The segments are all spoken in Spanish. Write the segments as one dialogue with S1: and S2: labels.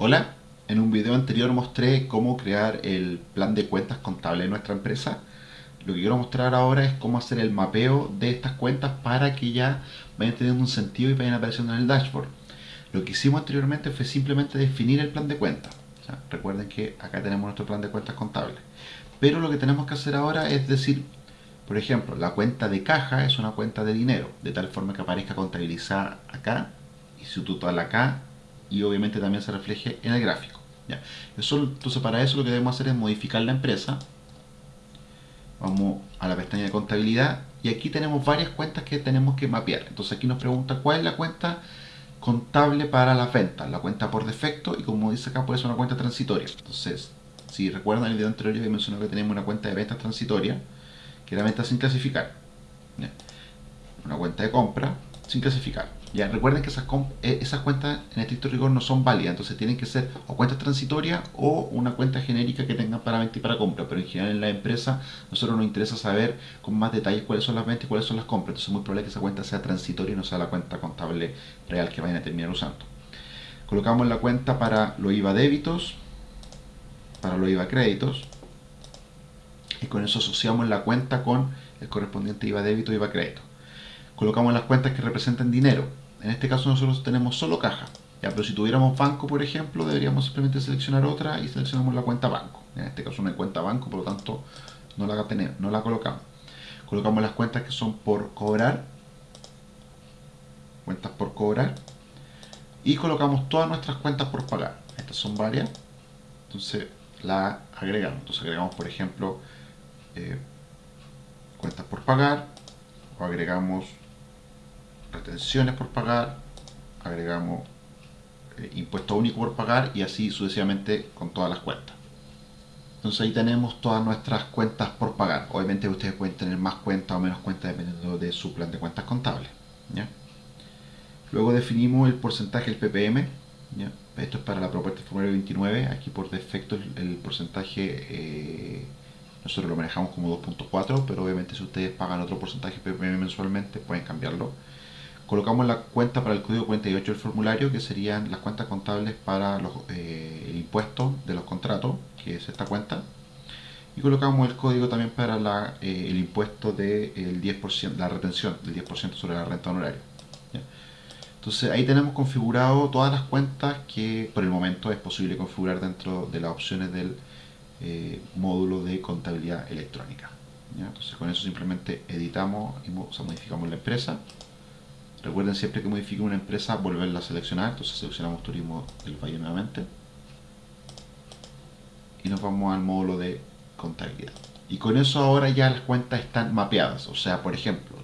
S1: Hola, en un video anterior mostré cómo crear el plan de cuentas contable de nuestra empresa. Lo que quiero mostrar ahora es cómo hacer el mapeo de estas cuentas para que ya vayan teniendo un sentido y vayan apareciendo en el dashboard. Lo que hicimos anteriormente fue simplemente definir el plan de cuentas. recuerden que acá tenemos nuestro plan de cuentas contable. Pero lo que tenemos que hacer ahora es decir, por ejemplo, la cuenta de caja es una cuenta de dinero, de tal forma que aparezca contabilizada acá y su total acá y obviamente también se refleje en el gráfico. ¿ya? Eso, entonces para eso lo que debemos hacer es modificar la empresa. Vamos a la pestaña de contabilidad y aquí tenemos varias cuentas que tenemos que mapear. Entonces aquí nos pregunta cuál es la cuenta contable para las ventas, la cuenta por defecto y como dice acá puede ser una cuenta transitoria. Entonces, si recuerdan el video anterior yo mencioné que tenemos una cuenta de ventas transitoria, que era venta sin clasificar. Una cuenta de compra sin clasificar. Ya, recuerden que esas, eh, esas cuentas en estricto rigor no son válidas, entonces tienen que ser o cuentas transitorias o una cuenta genérica que tengan para venta y para compra, pero en general en la empresa nosotros nos interesa saber con más detalles cuáles son las ventas y cuáles son las compras, entonces es muy probable que esa cuenta sea transitoria y no sea la cuenta contable real que vayan a terminar usando. Colocamos la cuenta para los IVA débitos, para los IVA créditos, y con eso asociamos la cuenta con el correspondiente IVA débito y IVA crédito colocamos las cuentas que representan dinero. En este caso nosotros tenemos solo caja. Ya, pero si tuviéramos banco, por ejemplo, deberíamos simplemente seleccionar otra y seleccionamos la cuenta banco. En este caso no hay cuenta banco, por lo tanto no la, tenemos, no la colocamos. Colocamos las cuentas que son por cobrar. Cuentas por cobrar. Y colocamos todas nuestras cuentas por pagar. Estas son varias. Entonces la agregamos. Entonces agregamos, por ejemplo, eh, cuentas por pagar. O agregamos retenciones por pagar, agregamos eh, impuesto único por pagar y así sucesivamente con todas las cuentas. Entonces ahí tenemos todas nuestras cuentas por pagar. Obviamente ustedes pueden tener más cuentas o menos cuentas dependiendo de su plan de cuentas contables. Luego definimos el porcentaje del PPM. Esto es para la propuesta formulario 29. Aquí por defecto el, porcentaje eh, nosotros lo manejamos como 2.4, pero obviamente si ustedes pagan otro porcentaje PPM mensualmente pueden cambiarlo colocamos la cuenta para el código 48 del formulario, que serían las cuentas contables para los, eh, el impuesto de los contratos, que es esta cuenta. Y colocamos el código también para eh, el impuesto del de 10%, la retención del 10% sobre la renta honoraria. Entonces ahí tenemos configurado todas las cuentas que por el momento es posible configurar dentro de las opciones del eh, módulo de contabilidad electrónica. Entonces con eso simplemente editamos y modificamos la empresa Recuerden siempre que modifiquen una empresa volverla a seleccionar, entonces seleccionamos turismo del valle nuevamente. Y nos vamos al módulo de contabilidad. Y con eso ahora ya las cuentas están mapeadas, o sea, por ejemplo,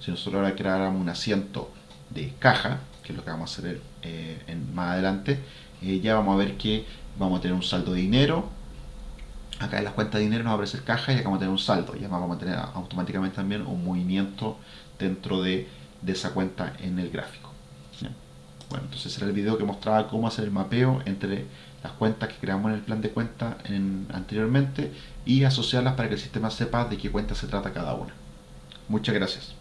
S1: si nosotros ahora creáramos un asiento de caja, que es lo que vamos a hacer eh, en, más adelante, eh, ya vamos a ver que vamos a tener un saldo de dinero, acá en las cuentas de dinero nos va a aparecer caja y acá vamos a tener un saldo, ya vamos a tener automáticamente también un movimiento dentro de de esa cuenta en el gráfico. Bueno, entonces era el video que mostraba cómo hacer el mapeo entre las cuentas que creamos en el plan de cuenta anteriormente y asociarlas para que el sistema sepa de qué cuenta se trata cada una. Muchas gracias.